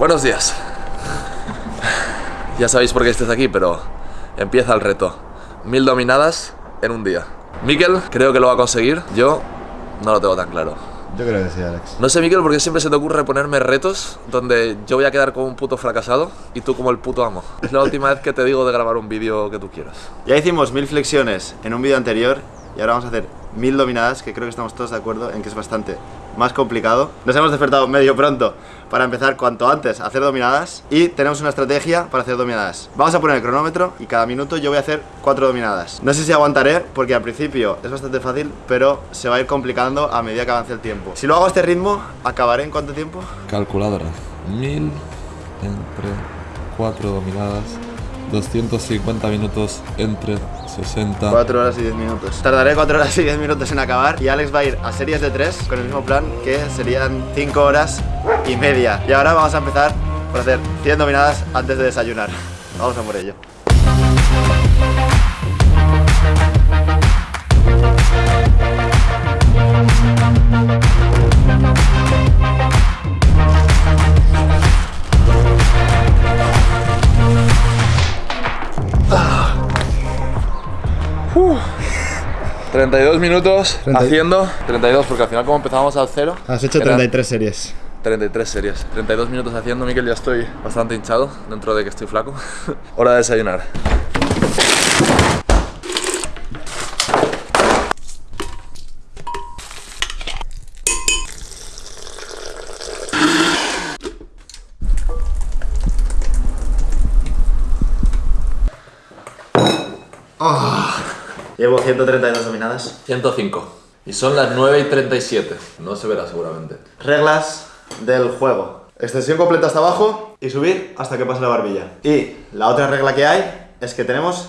Buenos días. Ya sabéis por qué estés aquí, pero empieza el reto. Mil dominadas en un día. Miquel creo que lo va a conseguir. Yo no lo tengo tan claro. Yo creo que sí, Alex. No sé, Miquel, por qué siempre se te ocurre ponerme retos donde yo voy a quedar como un puto fracasado y tú como el puto amo. Es la última vez que te digo de grabar un vídeo que tú quieras. Ya hicimos mil flexiones en un vídeo anterior y ahora vamos a hacer mil dominadas, que creo que estamos todos de acuerdo en que es bastante más complicado. Nos hemos despertado medio pronto para empezar cuanto antes a hacer dominadas y tenemos una estrategia para hacer dominadas. Vamos a poner el cronómetro y cada minuto yo voy a hacer cuatro dominadas. No sé si aguantaré porque al principio es bastante fácil, pero se va a ir complicando a medida que avance el tiempo. Si lo hago a este ritmo, ¿acabaré en cuánto tiempo? Calculadora. Mil entre cuatro dominadas. 250 minutos entre 60. 4 horas y 10 minutos. Tardaré 4 horas y 10 minutos en acabar y Alex va a ir a series de 3 con el mismo plan que serían 5 horas y media. Y ahora vamos a empezar por hacer 100 dominadas antes de desayunar. Vamos a por ello. 32 minutos 30. haciendo 32 porque al final como empezábamos al cero Has hecho eran 33 series. 33 series 32 minutos haciendo Miquel ya estoy bastante hinchado dentro de que estoy flaco hora de desayunar Llevo 132 dominadas. 105 y son las 9 y 37 no se verá seguramente Reglas del juego. Extensión completa hasta abajo y subir hasta que pase la barbilla. Y la otra regla que hay es que tenemos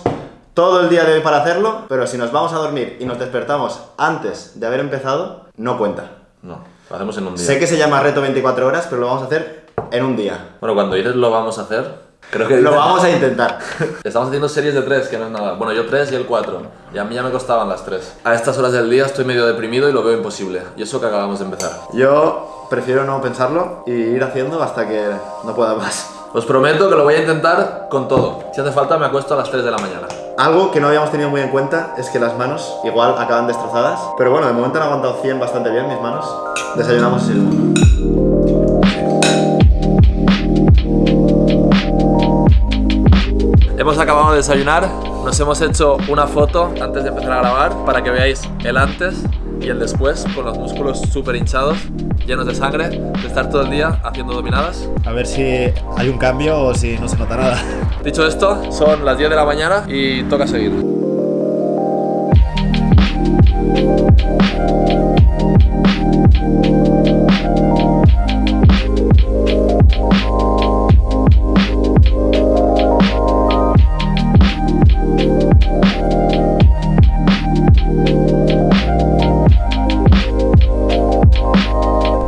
todo el día de hoy para hacerlo, pero si nos vamos a dormir y nos despertamos antes de haber empezado, no cuenta. no lo hacemos en un día Sé que se llama reto 24 horas, pero lo vamos a hacer en un día. bueno cuando dices lo vamos a hacer creo que Lo vamos a intentar. Estamos haciendo series de 3, que no es nada. Bueno, yo 3 y el 4. Y a mí ya me costaban las 3. A estas horas del día estoy medio deprimido y lo veo imposible. Y eso que acabamos de empezar. Yo prefiero no pensarlo y ir haciendo hasta que no pueda más. Os prometo que lo voy a intentar con todo. Si hace falta me acuesto a las 3 de la mañana. Algo que no habíamos tenido muy en cuenta es que las manos igual acaban destrozadas. Pero bueno, de momento han aguantado 100 bastante bien mis manos. Desayunamos y Hemos acabado de desayunar. Nos hemos hecho una foto antes de empezar a grabar para que veáis el antes y el después con los músculos súper hinchados, llenos de sangre, de estar todo el día haciendo dominadas. A ver si hay un cambio o si no se nota nada. Dicho esto, son las 10 de la mañana y toca seguir.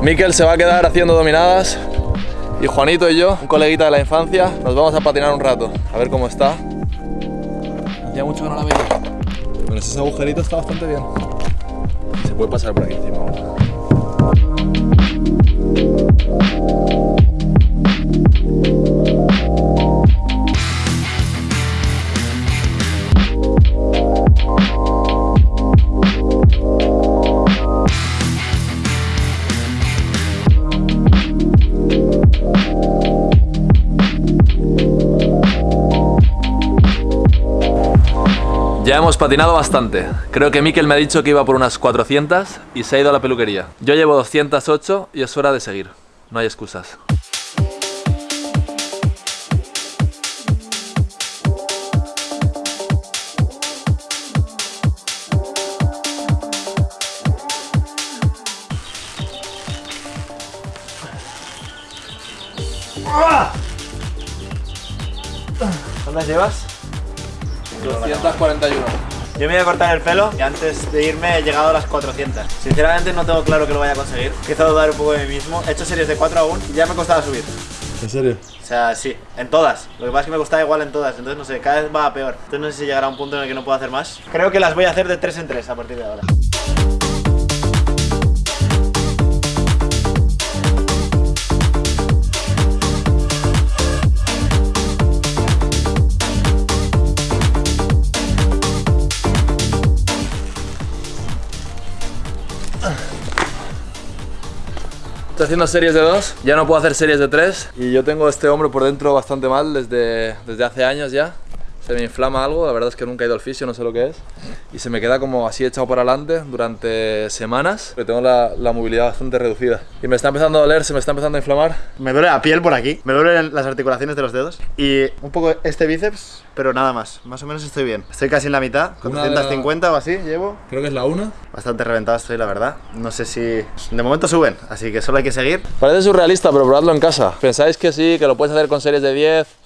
Miquel se va a quedar haciendo dominadas y Juanito y yo, un coleguita de la infancia, nos vamos a patinar un rato, a ver cómo está. Hacía mucho que no la veía. Bueno, ese agujerito está bastante bien. Se puede pasar por aquí encima Ya hemos patinado bastante. Creo que Mikel me ha dicho que iba por unas 400 y se ha ido a la peluquería. Yo llevo 208 y es hora de seguir. No hay excusas. Yo me voy a cortar el pelo y antes de irme he llegado a las 400. Sinceramente no tengo claro que lo vaya a conseguir. Empiezo a dudar un poco de mí mismo. He hecho series de 4 aún y ya me costaba subir. ¿En serio? O sea, sí, en todas. Lo que pasa es que me costaba igual en todas. Entonces, no sé, cada vez va a peor. Entonces, no sé si llegará a un punto en el que no puedo hacer más. Creo que las voy a hacer de 3 en 3 a partir de ahora. Estoy haciendo series de dos, ya no puedo hacer series de tres. Y yo tengo este hombro por dentro bastante mal desde, desde hace años ya se me inflama algo, la verdad es que nunca he ido al fisio, no sé lo que es, y se me queda como así echado por adelante durante semanas, porque tengo la, la, movilidad bastante reducida. Y me está empezando a doler, se me está empezando a inflamar. Me duele la piel por aquí, me duelen las articulaciones de los dedos y un poco este bíceps, pero nada más, más o menos estoy bien. Estoy casi en la mitad, 450 o así llevo. Creo que es la una. Bastante reventado estoy, la verdad. No sé si... De momento suben, así que solo hay que seguir. Parece surrealista, pero probadlo en casa. ¿Pensáis que sí, que lo puedes hacer con series de 10?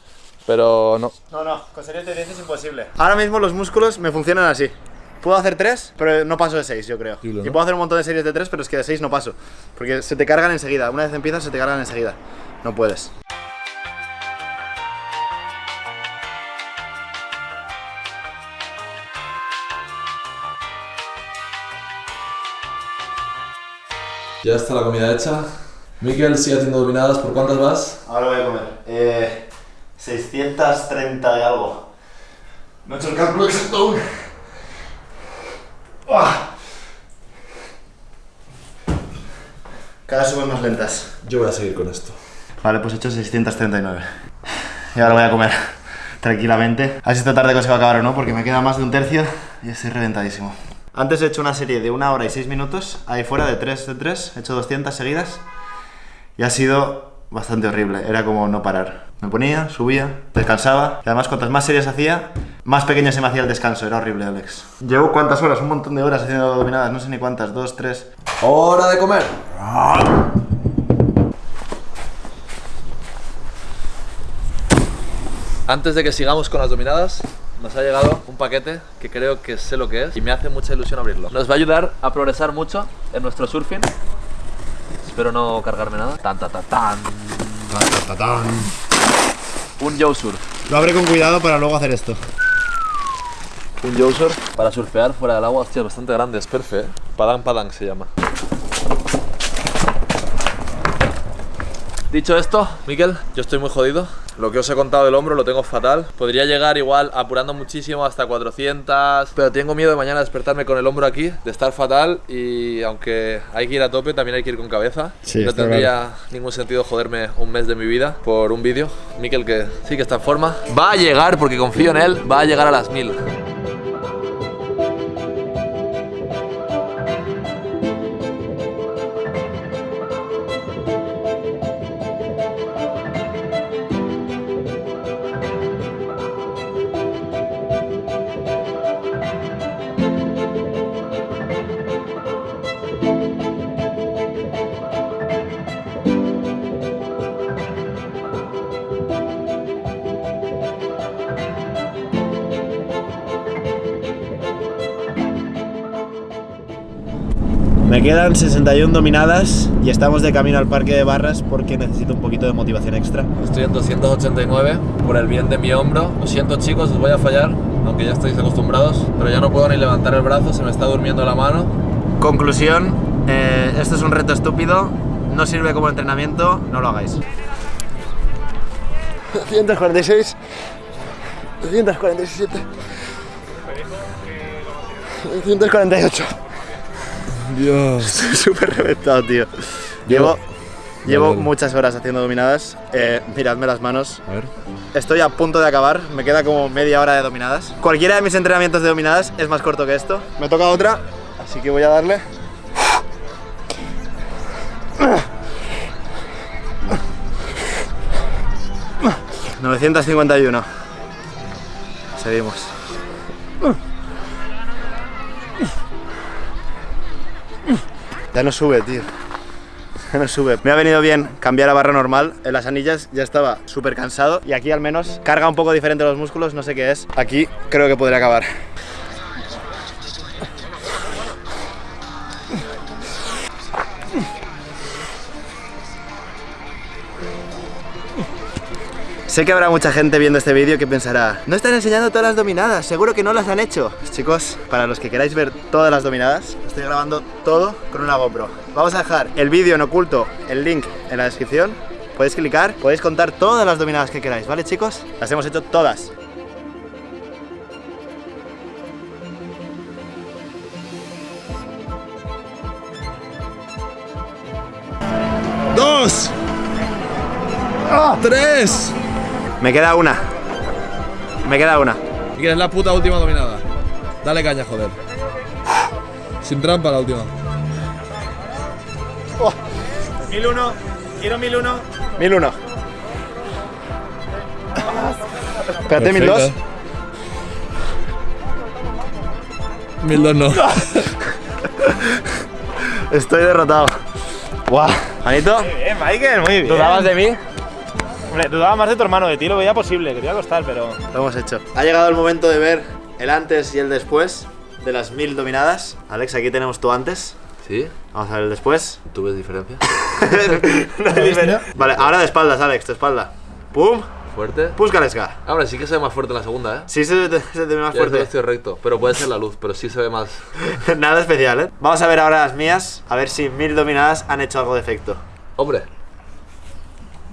Pero no. No, no, con series de 10 es imposible. Ahora mismo los músculos me funcionan así. Puedo hacer 3, pero no paso de 6, yo creo. Y puedo hacer un montón de series de 3, pero es que de 6 no paso. Porque se te cargan enseguida. Una vez empiezas, se te cargan enseguida. No puedes. Ya está la comida hecha. Miquel sigue haciendo dominadas. ¿Por cuántas vas? Ahora voy a comer. Eh, 630 y algo. No he hecho el cálculo exacto aún. ¡Uah! Cada vez suben más lentas. Yo voy a seguir con esto. Vale, pues he hecho 639. Y ahora voy a comer tranquilamente. A ver si esta tarde se va a acabar o no, porque me queda más de un tercio y estoy reventadísimo. Antes he hecho una serie de una hora y seis minutos, ahí fuera de 3 de 3, he hecho 200 seguidas y ha sido bastante horrible, era como no parar. Me ponía, subía, descansaba y además cuantas más series hacía, más pequeño se me hacía el descanso, era horrible Alex. Llevo cuántas horas, un montón de horas haciendo dominadas, no sé ni cuántas, dos, tres. ¡Hora de comer! Antes de que sigamos con las dominadas, nos ha llegado un paquete que creo que sé lo que es y me hace mucha ilusión abrirlo. Nos va a ayudar a progresar mucho en nuestro surfing. Espero no cargarme nada. Tan, tan, tan, tan. Un Yo Surf. Lo abre con cuidado para luego hacer esto. Un Yo Surf para surfear fuera del agua. Hostia, bastante grande, es perfecto. ¿eh? Padang Padang se llama. Dicho esto, Miquel, yo estoy muy jodido. Lo que os he contado del hombro lo tengo fatal. Podría llegar igual apurando muchísimo hasta 400, pero tengo miedo de mañana despertarme con el hombro aquí, de estar fatal y aunque hay que ir a tope, también hay que ir con cabeza. Sí, no tendría ningún sentido joderme un mes de mi vida por un vídeo. Miquel que sí que está en forma. Va a llegar, porque confío en él, va a llegar a las 1000. Me quedan 61 dominadas y estamos de camino al parque de barras porque necesito un poquito de motivación extra. Estoy en 289 por el bien de mi hombro. Lo siento chicos, os voy a fallar, aunque ya estáis acostumbrados, pero ya no puedo ni levantar el brazo, se me está durmiendo la mano. Conclusión, eh, esto es un reto estúpido, no sirve como entrenamiento, no lo hagáis. 246, 247, 248. Dios. Estoy súper reventado, tío. Llevo, llevo muchas horas haciendo dominadas. Eh, miradme las manos. A ver. Estoy a punto de acabar. Me queda como media hora de dominadas. Cualquiera de mis entrenamientos de dominadas es más corto que esto. Me toca otra, así que voy a darle. ...951... Seguimos. Ya no sube, tío. Ya no sube. Me ha venido bien cambiar a barra normal. En las anillas ya estaba súper cansado. Y aquí al menos carga un poco diferente los músculos, no sé qué es. Aquí creo que podría acabar. Sé que habrá mucha gente viendo este vídeo que pensará No están enseñando todas las dominadas, seguro que no las han hecho Chicos, para los que queráis ver todas las dominadas Estoy grabando todo con una GoPro. Vamos a dejar el vídeo en oculto, el link en la descripción. Podéis clicar, podéis contar todas las dominadas que queráis, ¿vale chicos? Las hemos hecho todas. Tres. Me queda una. Me queda una. Y que es la puta última dominada. Dale caña, joder. Sin trampa la última. 1001, quiero 1001. 1001. Espérate, 1002. 1002 no. Estoy derrotado. Guau. Anito, Bien, Michael, muy bien. ¿dudabas de mí? Hombre, dudaba más de tu hermano, de ti lo veía posible, que te iba a costar, pero. Lo hemos hecho. Ha llegado el momento de ver el antes y el después de las mil dominadas. Alex, aquí tenemos tu antes. ¿Sí? Vamos a ver el después. ¿Tú ves diferencia? No hay diferencia. vale, ahora de espaldas, Alex, de espalda. ¡Pum! ¿Fuerte? Púscaleska. Ahora sí que se ve más fuerte en la segunda, ¿eh? Sí se te, se te ve más Ya fuerte. estoy recto, pero puede ser la luz, pero sí se ve más. Nada especial, ¿eh? Vamos a ver ahora las mías, a ver si mil dominadas han hecho algo de efecto. Hombre,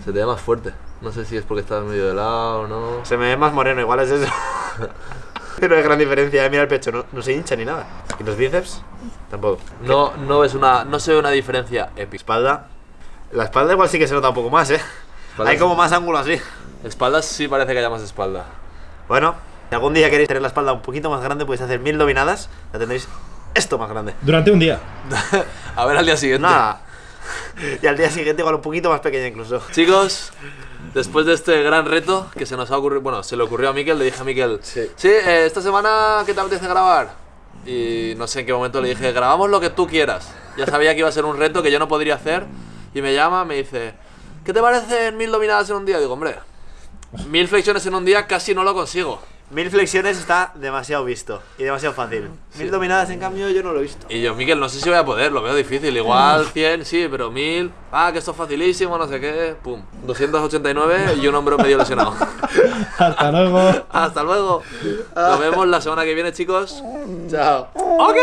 se te ve más fuerte. No sé si es porque estás medio de lado o no. Se me ve más moreno, igual es eso. no hay gran diferencia, eh, mira el pecho, no, no se hincha ni nada. ¿Y los bíceps? Tampoco. No, no ves una. No se ve una diferencia épica. Espalda. La espalda igual sí que se nota un poco más, ¿eh? Espalda Hay sí. como más ángulo así. Espaldas sí parece que haya más espalda. Bueno, si algún día queréis tener la espalda un poquito más grande, podéis hacer mil dominadas, la tendréis esto más grande. Durante un día. A ver al día siguiente. Nada. Y al día siguiente igual un poquito más pequeña incluso. Chicos, después de este gran reto que se nos ha ocurrido, bueno, se le ocurrió a Miquel, le dije a Miquel, Sí. eh, esta semana, ¿qué te apetece grabar? Y no sé en qué momento le dije, grabamos lo que tú quieras. Ya sabía que iba a ser un reto que yo no podría hacer. Y me llama, me dice, ¿qué te parecen mil dominadas en un día? Digo, hombre, mil flexiones en un día casi no lo consigo. Mil flexiones está demasiado visto y demasiado fácil. Mil dominadas, en cambio, yo no lo he visto. Y yo, Miquel, no sé si voy a poder, lo veo difícil. Igual 100, sí, pero 1000. Ah, que esto es facilísimo, no sé qué. Pum. 289 y un hombro medio lesionado. Hasta luego. Hasta luego. Nos vemos la semana que viene, chicos. Chao. ¡Ok!